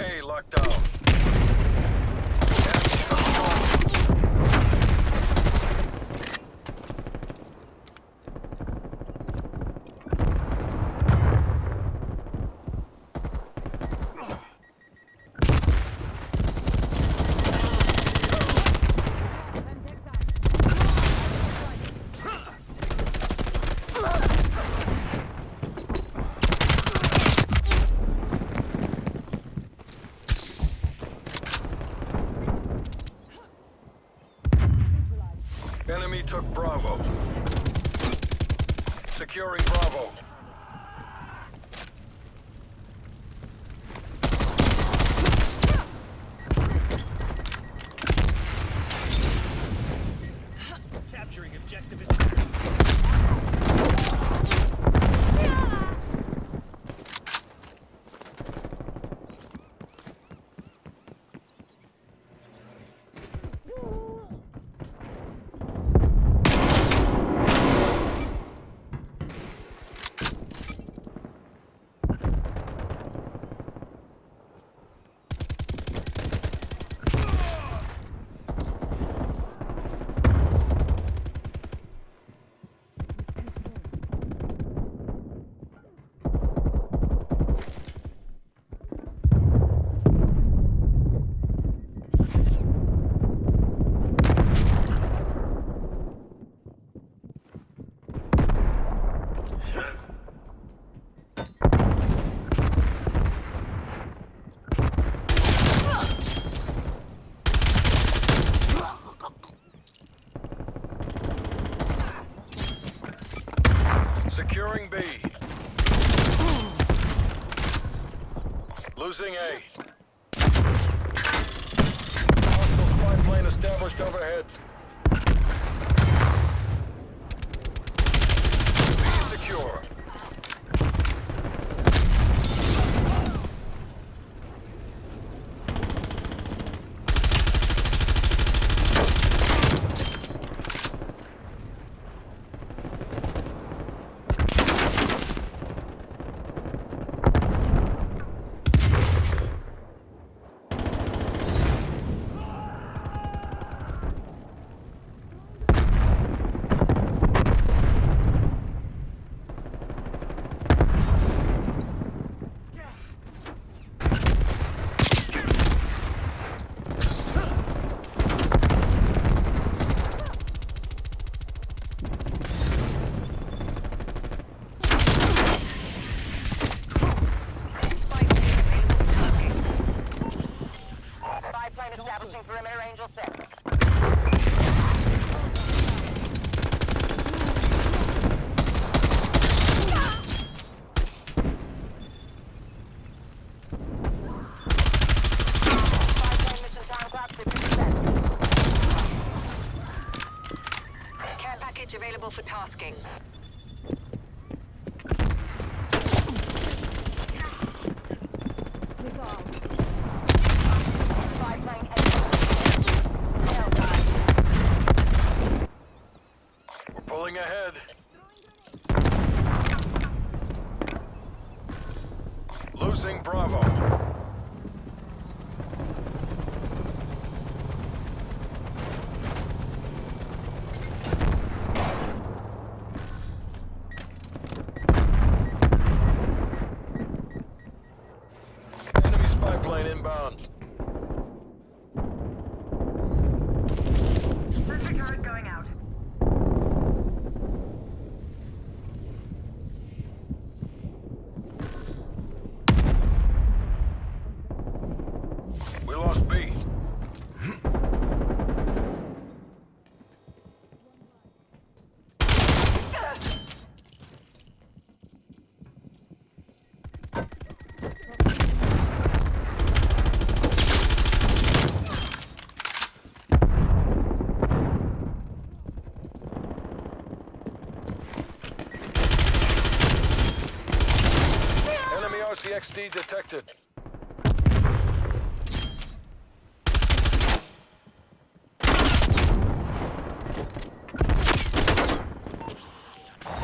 A locked down. Enemy took Bravo. Enemy took Bravo. Securing Bravo. Capturing objective is Securing B. Losing A. Hostile spy plane established overhead. B secure. Spy plane establishing perimeter Angel 6. Spy plane mission time clock 50%. Available for tasking. We're pulling ahead. Losing Bravo. Intercepted.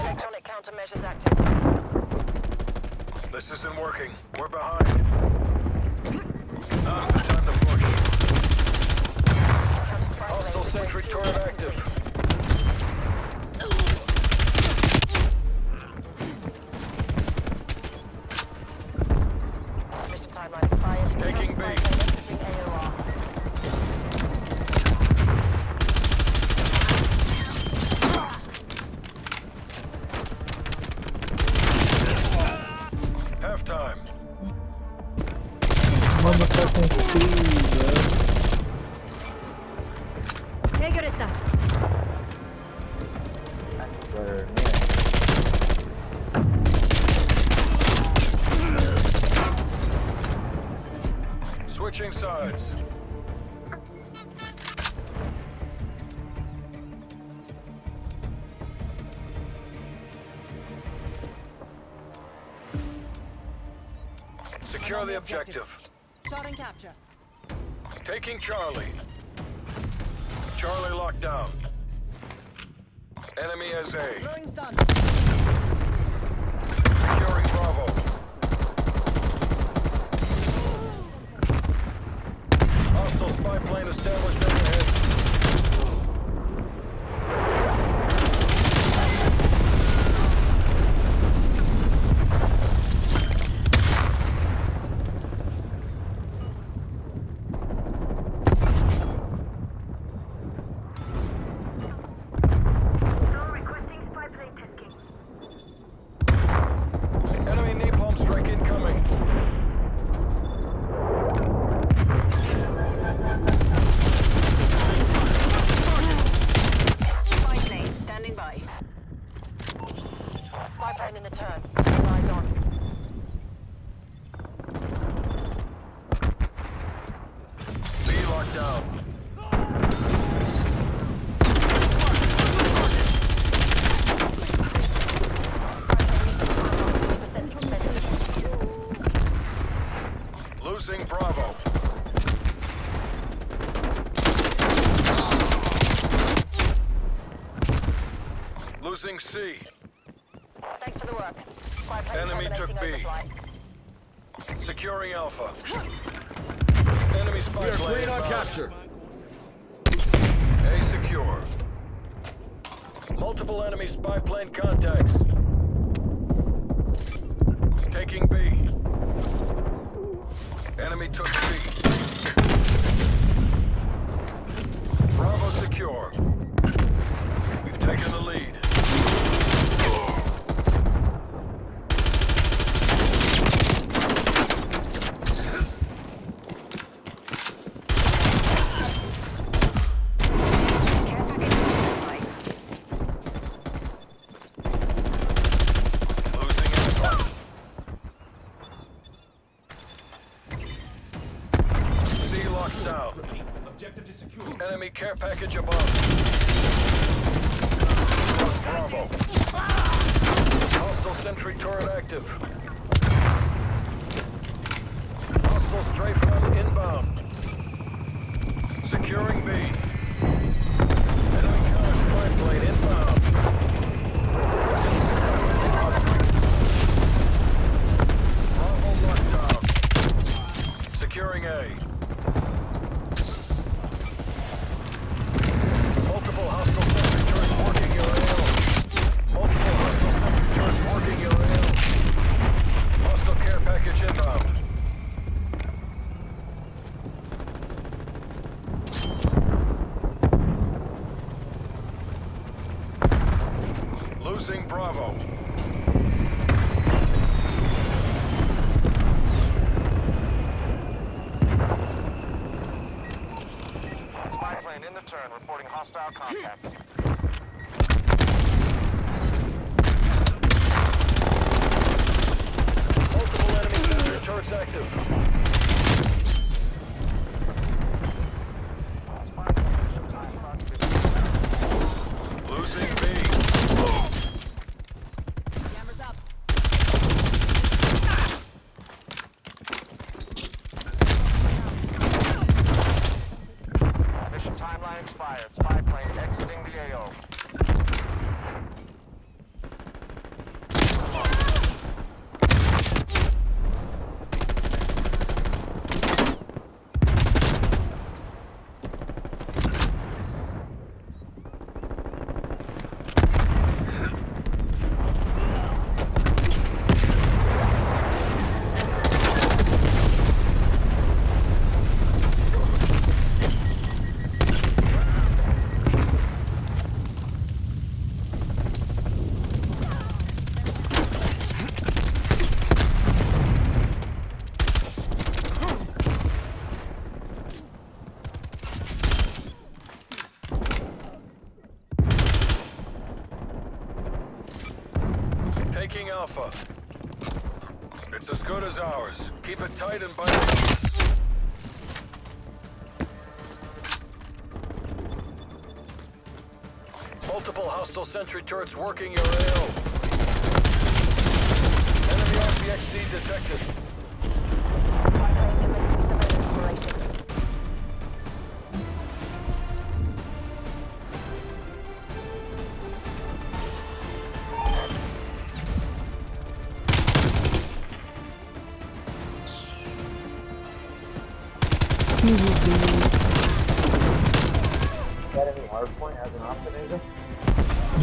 Electronic countermeasures active. This isn't working. We're behind. Now's the time to push. Hostile sentry turret active. motherfucking sea, bro. Hey, Greta. Switching sides. Secure the objective. Starting capture. Taking Charlie. Charlie locked down. Enemy as A. Throwing stun. Securing Bravo. Hostile spy plane established overhead. Enemy napalm strike incoming. Spy plane standing by. Spy plane in the turn. Eyes on. B locked down. Losing Bravo. Losing C. Thanks for the work. Enemy took B. Securing Alpha. Enemy spy plane inbound. A secure. Multiple enemy spy plane contacts. Taking B. Enemy took C. Bravo secure. We've taken the lead. Care package standby. Losing Alpha. C locked down. Objective is secure. Enemy care package above. Bravo. Hostile sentry turret active. Hostile strafe run inbound. Securing B. Enemy counter spy inbound. Bravo. Securing A. Multiple hostile sentry turrets working your AO. Multiple hostile sentry turrets working your AO. Hostile care package inbound. Losing Bravo. Spy plane in the turn, reporting hostile contacts. Alpha. It's as good as ours. Keep it tight and it. Multiple hostile sentry turrets working your AO. Enemy RC-XD detected.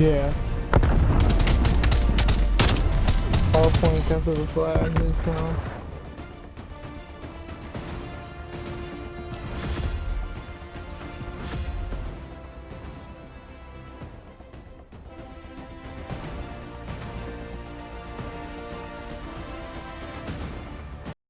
Yeah. PowerPoint after the flag, they count.